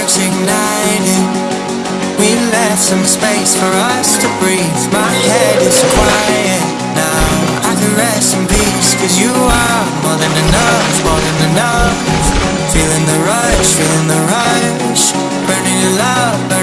sparks ignited. We left some space for us to breathe. My head is quiet now. I can rest in peace Cause you are more than enough, more than enough. Feeling the rush, feeling the rush. Burning in love, burning